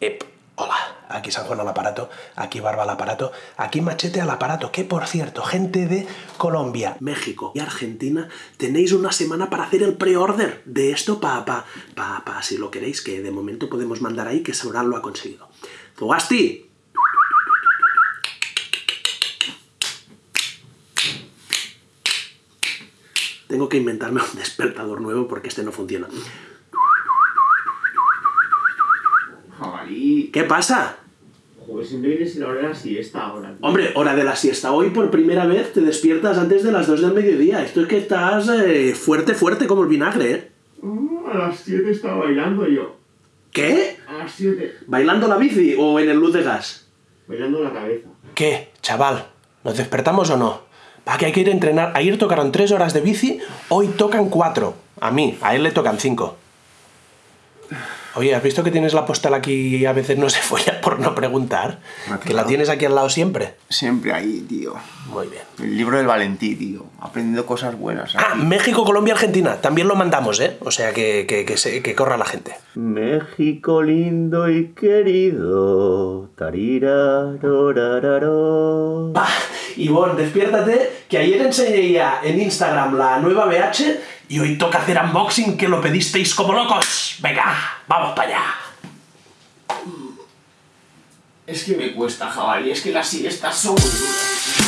Ep, hola, aquí San Juan al aparato, aquí Barba al aparato, aquí Machete al aparato, que por cierto, gente de Colombia, México y Argentina, tenéis una semana para hacer el pre-order de esto para, pa, pa, pa, si lo queréis, que de momento podemos mandar ahí que Sauron lo ha conseguido. ¡Zugasti! Tengo que inventarme un despertador nuevo porque este no funciona. ¿Qué pasa? Joder, siempre vienes en la hora de la siesta ahora. tío. Hombre, hora de la siesta. Hoy por primera vez te despiertas antes de las 2 del mediodía. Esto es que estás eh, fuerte, fuerte como el vinagre, ¿eh? Ah, a las 7 estaba bailando yo. ¿Qué? A las 7. ¿Bailando la bici o en el luz de gas? Bailando la cabeza. ¿Qué, chaval? ¿Nos despertamos o no? Va, que hay que ir a entrenar. Ayer tocaron 3 horas de bici, hoy tocan 4. A mí, a él le tocan 5. Oye, ¿has visto que tienes la postal aquí y a veces no se folla por no preguntar? Que la tienes aquí al lado siempre. Siempre ahí, tío. Muy bien. El libro del Valentí, tío. Aprendiendo cosas buenas. Ah. México, Colombia, Argentina. También lo mandamos, ¿eh? O sea que, que, que, se- que corra la gente. México lindo y querido. Tarirarorararo. Ivonne, despiértate, que ayer enseñé ya en Instagram la nueva BH y hoy toca hacer unboxing que lo pedisteis como locos. Venga, vamos para allá. Es que me cuesta, jabalí. Es que las siestas son muy duras.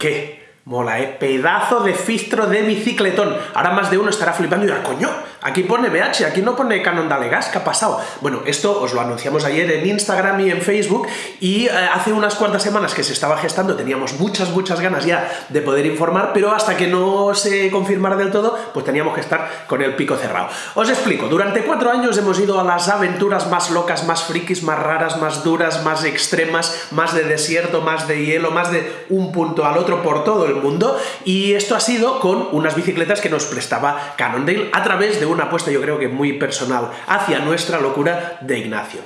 ¿Qué? Mola, ¿eh? Pedazo de fistro de bicicletón. Ahora más de uno estará flipando y dirá, coño, aquí pone BH, aquí no pone Canon Dalegas, ¿qué ha pasado? Bueno, esto os lo anunciamos ayer en Instagram y en Facebook y eh, hace unas cuantas semanas que se estaba gestando, teníamos muchas, muchas ganas ya de poder informar, pero hasta que no se confirmara del todo, pues teníamos que estar con el pico cerrado. Os explico, durante cuatro años hemos ido a las aventuras más locas, más frikis, más raras, más duras, más extremas, más de desierto, más de hielo, más de un punto al otro por todo el mundo, y esto ha sido con unas bicicletas que nos prestaba Cannondale a través de una apuesta yo creo que muy personal hacia nuestra locura de Ignacio.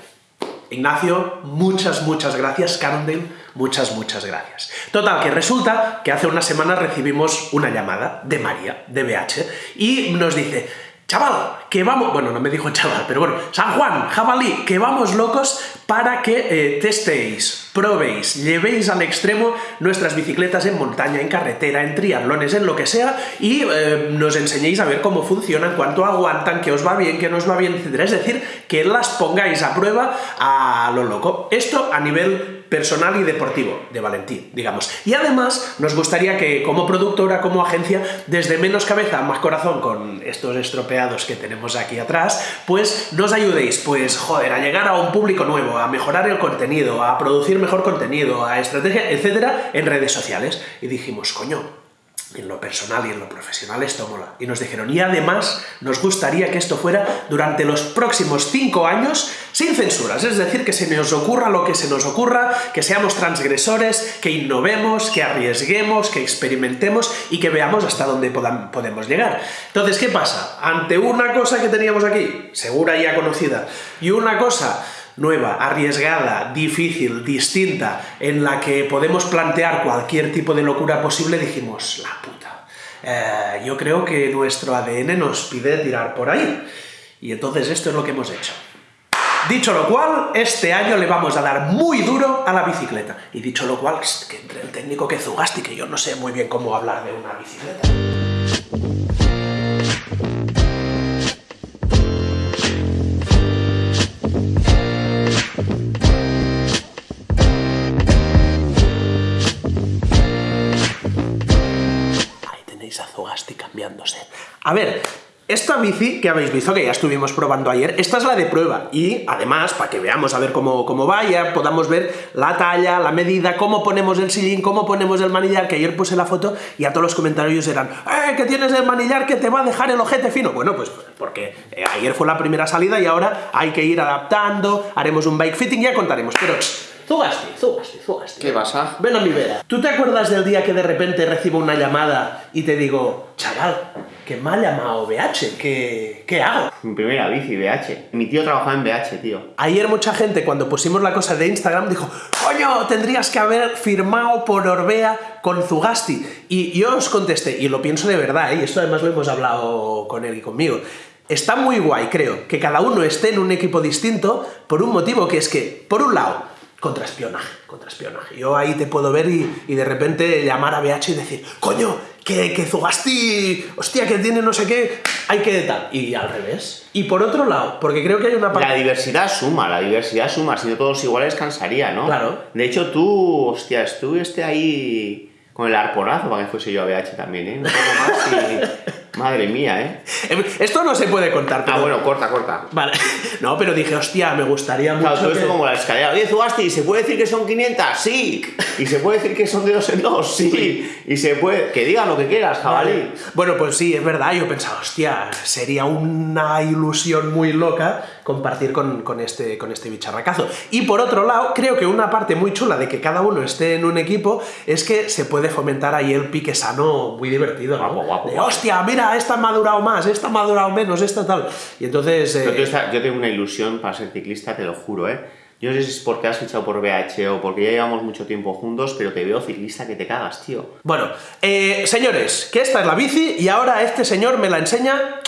Ignacio, muchas, muchas gracias, Cannondale, muchas, muchas gracias. Total, que resulta que hace unas semanas recibimos una llamada de María, de BH, y nos dice, chaval, que vamos, bueno, no me dijo chaval, pero bueno, San Juan, jabalí, que vamos locos para que eh, testéis, probéis, llevéis al extremo nuestras bicicletas en montaña, en carretera, en triatlones, en lo que sea, y eh, nos enseñéis a ver cómo funcionan, cuánto aguantan, que os va bien, que no os va bien, etc. Es decir, que las pongáis a prueba a lo loco. Esto a nivel personal y deportivo de Valentín, digamos. Y además nos gustaría que como productora, como agencia, desde menos cabeza, más corazón con estos estropeados que tenemos aquí atrás, pues nos ayudéis, pues joder, a llegar a un público nuevo, a mejorar el contenido, a producir mejor contenido, a estrategia, etcétera, en redes sociales. Y dijimos, coño, en lo personal y en lo profesional esto mola. Y nos dijeron, y además nos gustaría que esto fuera durante los próximos cinco años sin censuras, es decir, que se nos ocurra lo que se nos ocurra, que seamos transgresores, que innovemos, que arriesguemos, que experimentemos y que veamos hasta dónde podam- podemos llegar. Entonces, ¿qué pasa? Ante una cosa que teníamos aquí, segura y ya conocida, y una cosa nueva, arriesgada, difícil, distinta, en la que podemos plantear cualquier tipo de locura posible, dijimos, la puta. Eh, yo creo que nuestro ADN nos pide tirar por ahí. Y entonces esto es lo que hemos hecho. Dicho lo cual, este año le vamos a dar muy duro a la bicicleta. Y dicho lo cual, que entre el técnico que Zugasti, que yo no sé muy bien cómo hablar de una bicicleta. A ver, esta bici que habéis visto, que ya estuvimos probando ayer, esta es la de prueba. Y además, para que veamos a ver cómo, cómo va, ya podamos ver la talla, la medida, cómo ponemos el sillín, cómo ponemos el manillar, que ayer puse la foto y a todos los comentarios eran ¡Eh, que tienes el manillar que te va a dejar el ojete fino! Bueno, pues porque eh, ayer fue la primera salida y ahora hay que ir adaptando, haremos un bike fitting, ya contaremos. Pero Zugasti, Zugasti, Zugasti. ¿Qué pasa? Ven a mi vera. ¿Tú te acuerdas del día que de repente recibo una llamada y te digo, chaval, que me ha llamado BH, ¿qué, qué hago? Mi primera bici, BH. Mi tío trabajaba en BH, tío. Ayer mucha gente cuando pusimos la cosa de Instagram dijo, coño, tendrías que haber firmado por Orbea con Zugasti. Y yo os contesté, y lo pienso de verdad, ¿eh? y esto además lo hemos hablado con él y conmigo. Está muy guay, creo, que cada uno esté en un equipo distinto por un motivo que es que, por un lado, contraespionaje, contraespionaje. Yo ahí te puedo ver y, y de repente llamar a BH y decir, coño, que, que Zugasti, hostia, que tiene no sé qué, hay que tal. Y al revés. Y por otro lado, porque creo que hay una parte... La diversidad suma, la diversidad suma. Si no todos iguales, cansaría, ¿no? Claro. De hecho, tú, hostia, estuviste ahí con el arponazo para que fuese yo a BH también, ¿eh? Un poco más y... Madre mía, ¿eh? Em, Esto no se puede contar, pero... Ah, bueno, corta, corta. Vale. No, pero dije, hostia, me gustaría mucho Claro, todo que- esto como la escalera. Oye, Zugasti, ¿se puede decir que son 500? Sí. ¿Y se puede decir que son de dos en dos? Sí. Y se puede... Que digan lo que quieras, jabalí. Vale. Bueno, pues sí, es verdad. Yo pensaba, hostia, sería una ilusión muy loca compartir con, con este, con este bicharracazo. Y por otro lado, creo que una parte muy chula de que cada uno esté en un equipo es que se puede fomentar ahí el pique sano muy divertido, ¿no? Guapo, guapo, De, guapo. hostia, mira, esta ha madurado más, esta ha madurado menos, esta tal. Y entonces... eh, esta- yo tengo una ilusión para ser ciclista, te lo juro, ¿eh? Yo no sé si es porque has fichado por BH o porque ya llevamos mucho tiempo juntos, pero te veo ciclista que te cagas, tío. Bueno, eh, señores, que esta es la bici y ahora este señor me la enseña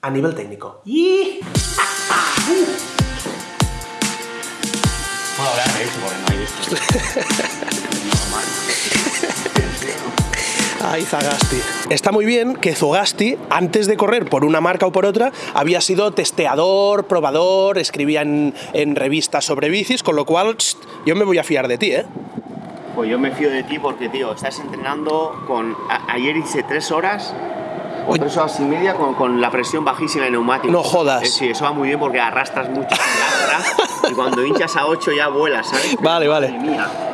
a nivel técnico. ¡Y! Eso porque no hay esto. Ay, Zagasti. Está muy bien que Zugasti, antes de correr por una marca o por otra, había sido testeador, probador, escribía en, en revistas sobre bicis, con lo cual yo me voy a fiar de ti, ¿eh? Pues yo me fío de ti porque, tío, estás entrenando con... a- ayer hice tres horas o tres horas y media con, con la presión bajísima de neumáticos. No jodas. Eh, sí, eso va muy bien porque arrastras mucho y cuando hinchas a 8 ya vuelas, ¿sabes? Vale, vale.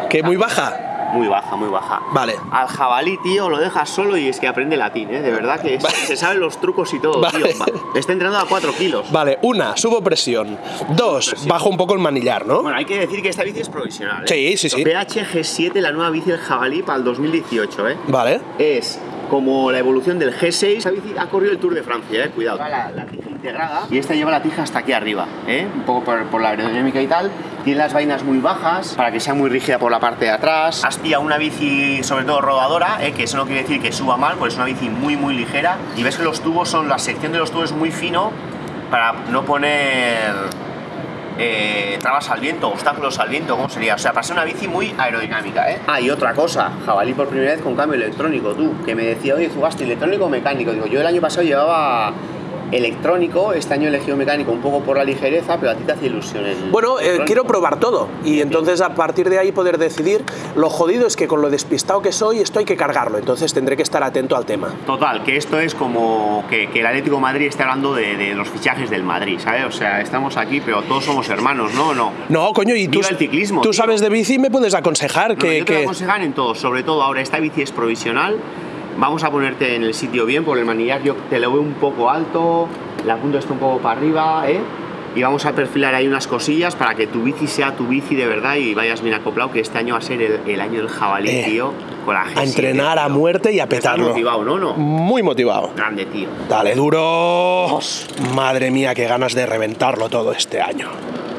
Que muy baja. Muy baja, muy baja. Vale. Al jabalí, tío, lo dejas solo y es que aprende latín, ¿eh? De verdad que es- Vale. se saben los trucos y todo, Vale. tío. Está entrenando a 4 kilos. Vale, una, subo presión. Dos, bajo un poco el manillar, ¿no? Bueno, hay que decir que esta bici es provisional. ¿eh? Sí, sí, sí. PH G7, la nueva bici del jabalí para el 2018, ¿eh? Vale. Es como la evolución del G6. Esta bici ha corrido el Tour de Francia, ¿eh? Cuidado. La, la tija integrada y esta lleva la tija hasta aquí arriba, ¿eh? Un poco por, por la aerodinámica y tal. Tiene las vainas muy bajas para que sea muy rígida por la parte de atrás. Has una bici, sobre todo rodadora, ¿eh? que eso no quiere decir que suba mal, porque es una bici muy, muy ligera. Y ves que los tubos son, la sección de los tubos es muy fino para no poner eh, trabas al viento, obstáculos al viento, ¿cómo sería? O sea, para ser una bici muy aerodinámica, ¿eh? Ah, y otra cosa, jabalí por primera vez con cambio electrónico, tú, que me decía, oye, Zugasti, electrónico o mecánico. Digo, yo el año pasado llevaba electrónico, este año he elegido mecánico un poco por la ligereza, pero a ti te hace ilusión el Bueno, eh, quiero probar todo y entonces a partir de ahí poder decidir. Lo jodido es que con lo despistado que soy, esto hay que cargarlo, entonces tendré que estar atento al tema. Total, que esto es como que, que el Atlético de Madrid esté hablando de, de los fichajes del Madrid, ¿sabes? O sea, estamos aquí, pero todos somos hermanos, ¿no? No. No, coño, y tú, el ciclismo, tú tío. sabes de bici y me puedes aconsejar No, que... yo te voy a que- aconsejar en todo, sobre todo ahora esta bici es provisional. Vamos a ponerte en el sitio bien, por el manillar yo te lo veo un poco alto, la punta está un poco para arriba, ¿eh? Y vamos a perfilar ahí unas cosillas para que tu bici sea tu bici de verdad y vayas bien acoplado, que este año va a ser el, el año del jabalí, Eh, tío, con la a G7, entrenar a muerte y a Estás petarlo. motivado, ¿no? No. Muy motivado. Grande, tío. Dale duro. Madre mía, qué ganas de reventarlo todo este año.